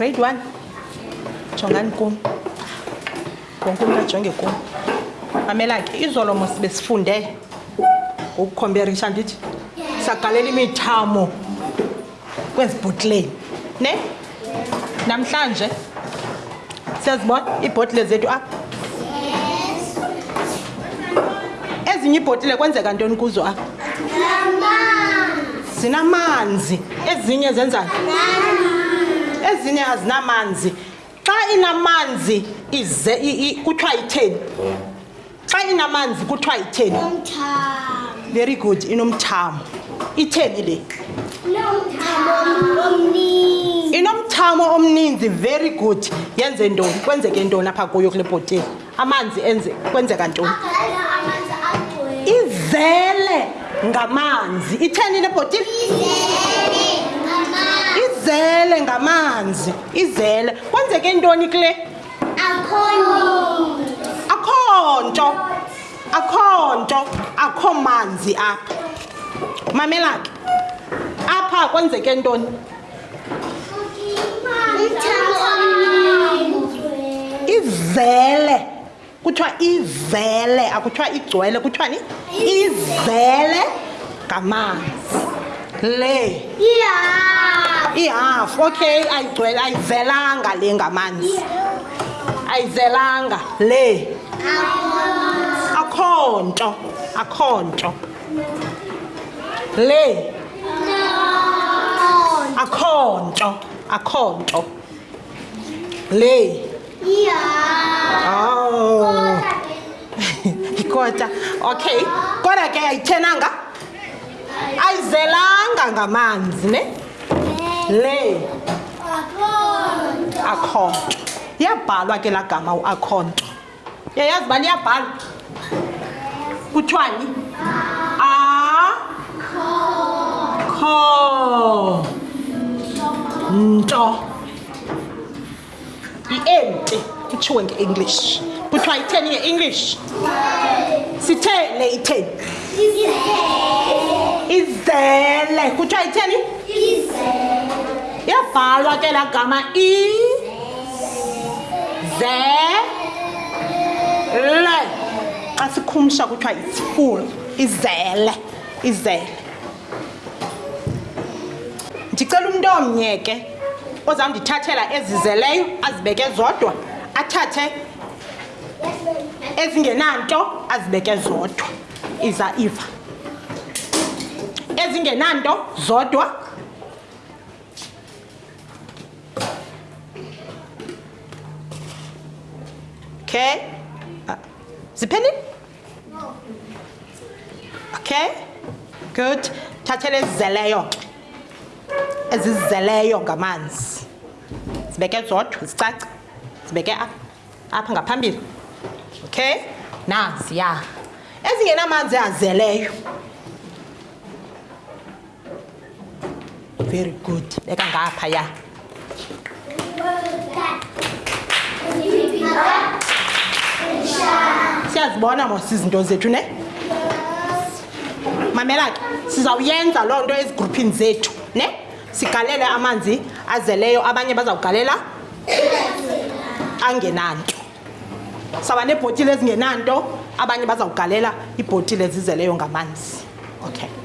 grade one. Jongani kum. Wonke umntu ajonge kum. Mamela ke izolo mos besifunde. Ngokukhomperisha ndithi sagalela imithamo kwezi bhotileni. Ne? Namhlanje siyazibona iibhotile zethu apha. Ezinye iibhotile kwenzeka ntoni kuzo apha? Zinamanzi. Ezinye zenzani ezinye azinamanzi xa inamanzi ize kuthiwa itheni xa inamanzi kuthiwa itheni very good inomthamo. Itheni le inomthamo omninzi. Very good. Yenze ntoni? Kwenzeke ntoni apha kuyo kule bhotile amanzi enze kwenzeka ntoni? Izele ngamanzi. Itheni le bhotile izele ngamanzi izele. Kwenzeke ntoni kule? Akho nto akho nto akho manzi apha. Mamela ke apha kwenzeke ntoni? Izele. Kuthiwa izele akuthiwa igcwele kuthiwani izele ngamanzi. Le. Ihafu okay? Ayigcwele ayizelanga le ngamanzi. Ayizelanga le. Akho nto akho nto le. Akho nto akho nto le. Oh. Ikota. Okay. Kodwa ke ayithenanga. Ayizelanga ngamanzi ne? Le. Akho nto iyabhalwa ke laa gama uakho nto yayazi uba liyabhalwa kuthiwani? Akho nto. I-empty kutshiwo nge-english. Kuthiwa itheni nge-english? Sithe le itheni izele. Kuthiwa itheni iyabhalwa ke laa gama izele xa sikhumsha kuthiwa it's full izele izele. Ndicela umntu omnye ke ozawundithathela ezizeleyo azibeke zodwa athathe ezingenanto azibeke zodwa. Iza iva ezingenanto zodwa. Okay. Uh, ziphendile okay. Good. Thathela ezizeleyo. Ke ezizeleyo ngamanzi. Zibeke zodwa zicace. Zibeke apha apha ngaphambili. Okay. Nazi ya ezingenamanzi azeleyo. Very good. Beka ngapha ya siyazibona mos izinto zethu ne? Mamela ke sizawuyenza loo nto ezigruphini zethu ne? Sigalele amanzi azeleyo abanye bazawugalela angenanto. Sawuba neebhotile ezingenanto abanye bazawugalela iibhotile ezizeleyo ngamanzi. Okay